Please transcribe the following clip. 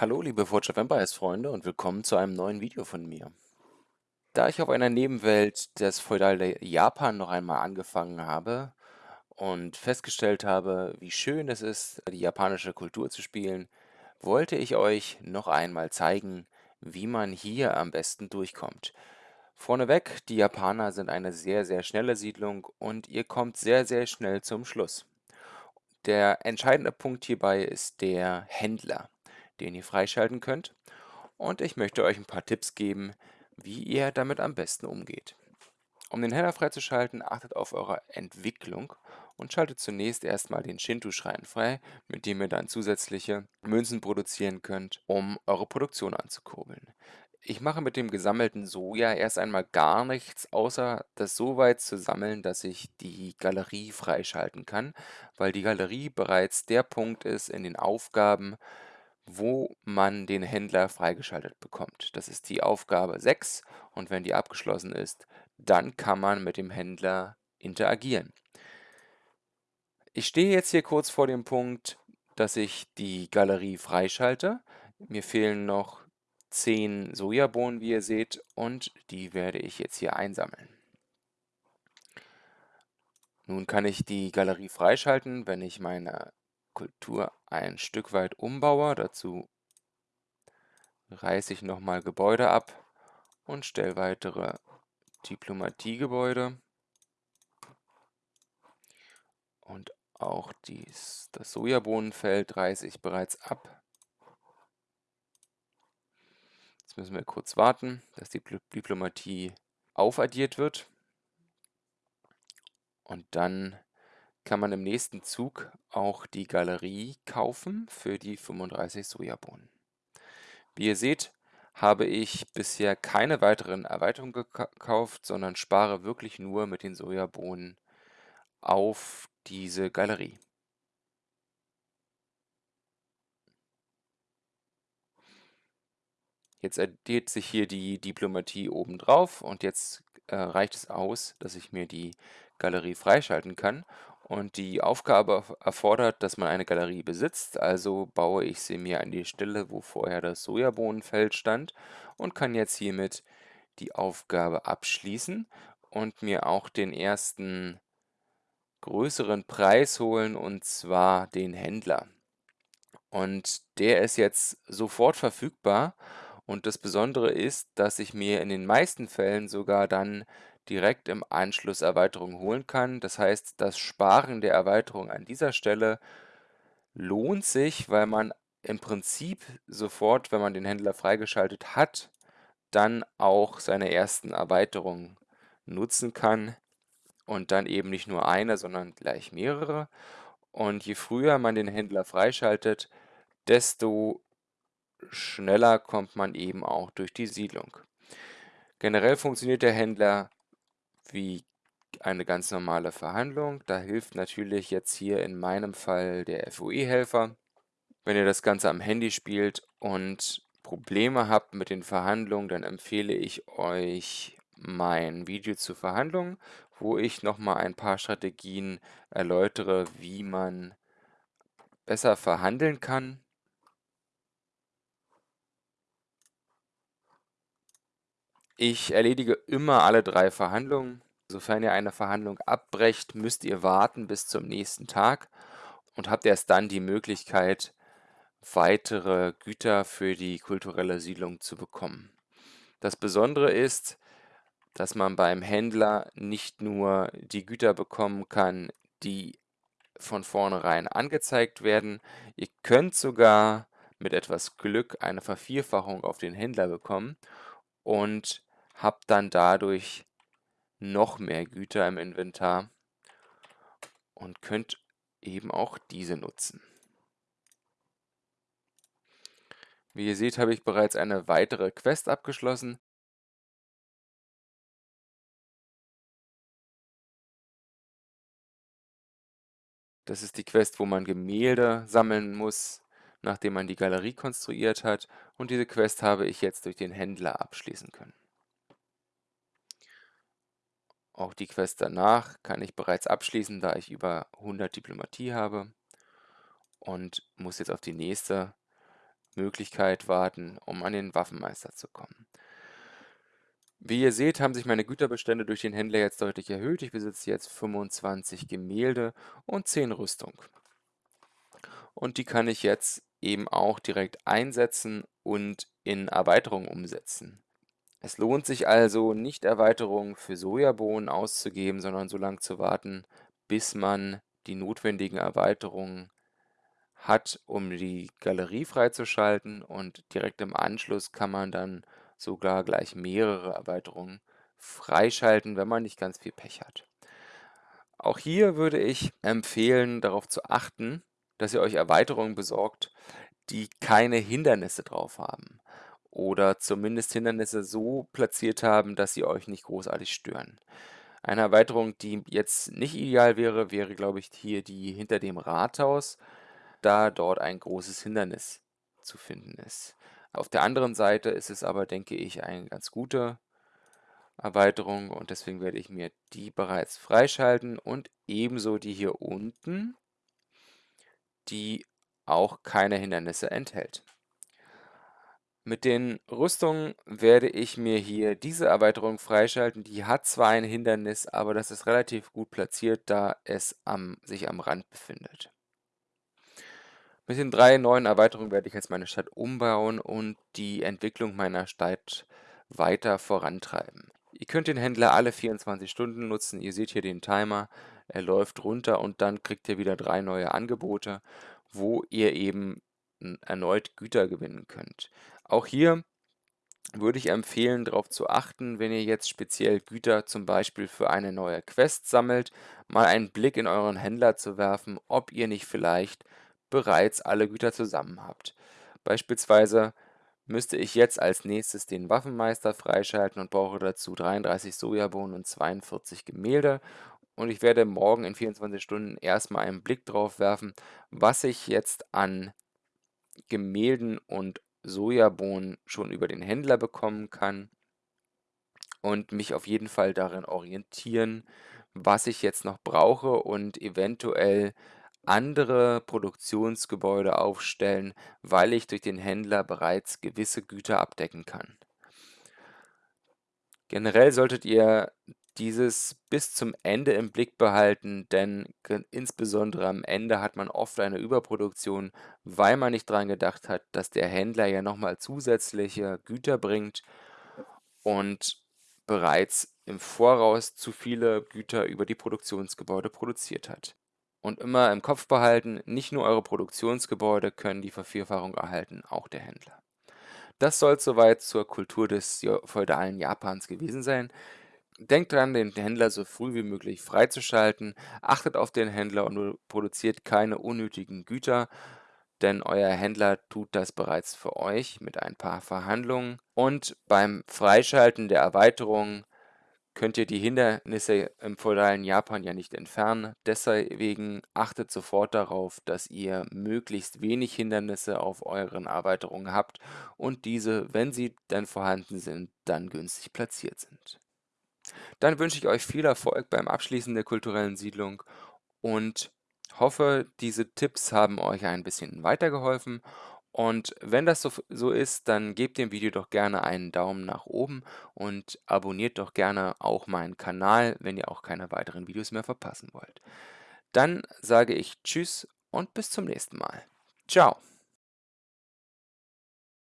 Hallo, liebe Forge of Empires Freunde und willkommen zu einem neuen Video von mir. Da ich auf einer Nebenwelt des feudale Japan noch einmal angefangen habe und festgestellt habe, wie schön es ist, die japanische Kultur zu spielen, wollte ich euch noch einmal zeigen, wie man hier am besten durchkommt. Vorneweg, die Japaner sind eine sehr, sehr schnelle Siedlung und ihr kommt sehr, sehr schnell zum Schluss. Der entscheidende Punkt hierbei ist der Händler den ihr freischalten könnt. Und ich möchte euch ein paar Tipps geben, wie ihr damit am besten umgeht. Um den Header freizuschalten, achtet auf eure Entwicklung und schaltet zunächst erstmal den Shinto-Schrein frei, mit dem ihr dann zusätzliche Münzen produzieren könnt, um eure Produktion anzukurbeln. Ich mache mit dem gesammelten Soja erst einmal gar nichts, außer das so weit zu sammeln, dass ich die Galerie freischalten kann, weil die Galerie bereits der Punkt ist in den Aufgaben, wo man den Händler freigeschaltet bekommt. Das ist die Aufgabe 6 und wenn die abgeschlossen ist, dann kann man mit dem Händler interagieren. Ich stehe jetzt hier kurz vor dem Punkt, dass ich die Galerie freischalte. Mir fehlen noch 10 Sojabohnen, wie ihr seht, und die werde ich jetzt hier einsammeln. Nun kann ich die Galerie freischalten, wenn ich meine Kultur ein Stück weit umbaue. Dazu reiße ich nochmal Gebäude ab und stelle weitere Diplomatiegebäude. Und auch dies, das Sojabohnenfeld reiße ich bereits ab. Jetzt müssen wir kurz warten, dass die Diplomatie aufaddiert wird. Und dann kann man im nächsten Zug auch die Galerie kaufen für die 35 Sojabohnen. Wie ihr seht, habe ich bisher keine weiteren Erweiterungen gekauft, sondern spare wirklich nur mit den Sojabohnen auf diese Galerie. Jetzt addiert sich hier die Diplomatie oben drauf und jetzt äh, reicht es aus, dass ich mir die Galerie freischalten kann. Und die Aufgabe erfordert, dass man eine Galerie besitzt, also baue ich sie mir an die Stelle, wo vorher das Sojabohnenfeld stand und kann jetzt hiermit die Aufgabe abschließen und mir auch den ersten größeren Preis holen, und zwar den Händler. Und der ist jetzt sofort verfügbar. Und das Besondere ist, dass ich mir in den meisten Fällen sogar dann direkt im Anschluss Erweiterungen holen kann. Das heißt, das Sparen der Erweiterung an dieser Stelle lohnt sich, weil man im Prinzip sofort, wenn man den Händler freigeschaltet hat, dann auch seine ersten Erweiterungen nutzen kann und dann eben nicht nur eine, sondern gleich mehrere. Und je früher man den Händler freischaltet, desto schneller kommt man eben auch durch die Siedlung. Generell funktioniert der Händler wie eine ganz normale Verhandlung. Da hilft natürlich jetzt hier in meinem Fall der FOE-Helfer. Wenn ihr das Ganze am Handy spielt und Probleme habt mit den Verhandlungen, dann empfehle ich euch mein Video zur Verhandlung, wo ich nochmal ein paar Strategien erläutere, wie man besser verhandeln kann. Ich erledige immer alle drei Verhandlungen. Sofern ihr eine Verhandlung abbrecht, müsst ihr warten bis zum nächsten Tag und habt erst dann die Möglichkeit, weitere Güter für die kulturelle Siedlung zu bekommen. Das Besondere ist, dass man beim Händler nicht nur die Güter bekommen kann, die von vornherein angezeigt werden, ihr könnt sogar mit etwas Glück eine Vervierfachung auf den Händler bekommen und habt dann dadurch noch mehr Güter im Inventar und könnt eben auch diese nutzen. Wie ihr seht, habe ich bereits eine weitere Quest abgeschlossen. Das ist die Quest, wo man Gemälde sammeln muss, nachdem man die Galerie konstruiert hat. Und diese Quest habe ich jetzt durch den Händler abschließen können. Auch die Quest danach kann ich bereits abschließen, da ich über 100 Diplomatie habe und muss jetzt auf die nächste Möglichkeit warten, um an den Waffenmeister zu kommen. Wie ihr seht, haben sich meine Güterbestände durch den Händler jetzt deutlich erhöht. Ich besitze jetzt 25 Gemälde und 10 Rüstung. Und die kann ich jetzt eben auch direkt einsetzen und in Erweiterungen umsetzen. Es lohnt sich also nicht Erweiterungen für Sojabohnen auszugeben, sondern so lange zu warten, bis man die notwendigen Erweiterungen hat, um die Galerie freizuschalten und direkt im Anschluss kann man dann sogar gleich mehrere Erweiterungen freischalten, wenn man nicht ganz viel Pech hat. Auch hier würde ich empfehlen, darauf zu achten, dass ihr euch Erweiterungen besorgt, die keine Hindernisse drauf haben oder zumindest Hindernisse so platziert haben, dass sie euch nicht großartig stören. Eine Erweiterung, die jetzt nicht ideal wäre, wäre, glaube ich, hier die hinter dem Rathaus, da dort ein großes Hindernis zu finden ist. Auf der anderen Seite ist es aber, denke ich, eine ganz gute Erweiterung und deswegen werde ich mir die bereits freischalten und ebenso die hier unten, die auch keine Hindernisse enthält. Mit den Rüstungen werde ich mir hier diese Erweiterung freischalten. Die hat zwar ein Hindernis, aber das ist relativ gut platziert, da es am, sich am Rand befindet. Mit den drei neuen Erweiterungen werde ich jetzt meine Stadt umbauen und die Entwicklung meiner Stadt weiter vorantreiben. Ihr könnt den Händler alle 24 Stunden nutzen. Ihr seht hier den Timer. Er läuft runter und dann kriegt ihr wieder drei neue Angebote, wo ihr eben erneut Güter gewinnen könnt. Auch hier würde ich empfehlen, darauf zu achten, wenn ihr jetzt speziell Güter zum Beispiel für eine neue Quest sammelt, mal einen Blick in euren Händler zu werfen, ob ihr nicht vielleicht bereits alle Güter zusammen habt. Beispielsweise müsste ich jetzt als nächstes den Waffenmeister freischalten und brauche dazu 33 Sojabohnen und 42 Gemälde. Und ich werde morgen in 24 Stunden erstmal einen Blick drauf werfen, was ich jetzt an Gemälden und Sojabohnen schon über den Händler bekommen kann und mich auf jeden Fall darin orientieren, was ich jetzt noch brauche und eventuell andere Produktionsgebäude aufstellen, weil ich durch den Händler bereits gewisse Güter abdecken kann. Generell solltet ihr dieses bis zum Ende im Blick behalten, denn insbesondere am Ende hat man oft eine Überproduktion, weil man nicht daran gedacht hat, dass der Händler ja nochmal zusätzliche Güter bringt und bereits im Voraus zu viele Güter über die Produktionsgebäude produziert hat. Und immer im Kopf behalten, nicht nur eure Produktionsgebäude können die Vervierfachung erhalten, auch der Händler. Das soll soweit zur Kultur des feudalen Japans gewesen sein. Denkt dran, den Händler so früh wie möglich freizuschalten. Achtet auf den Händler und produziert keine unnötigen Güter, denn euer Händler tut das bereits für euch mit ein paar Verhandlungen. Und beim Freischalten der Erweiterung könnt ihr die Hindernisse im feudalen Japan ja nicht entfernen. Deswegen achtet sofort darauf, dass ihr möglichst wenig Hindernisse auf euren Erweiterungen habt und diese, wenn sie dann vorhanden sind, dann günstig platziert sind. Dann wünsche ich euch viel Erfolg beim Abschließen der kulturellen Siedlung und hoffe, diese Tipps haben euch ein bisschen weitergeholfen. Und wenn das so, so ist, dann gebt dem Video doch gerne einen Daumen nach oben und abonniert doch gerne auch meinen Kanal, wenn ihr auch keine weiteren Videos mehr verpassen wollt. Dann sage ich Tschüss und bis zum nächsten Mal. Ciao.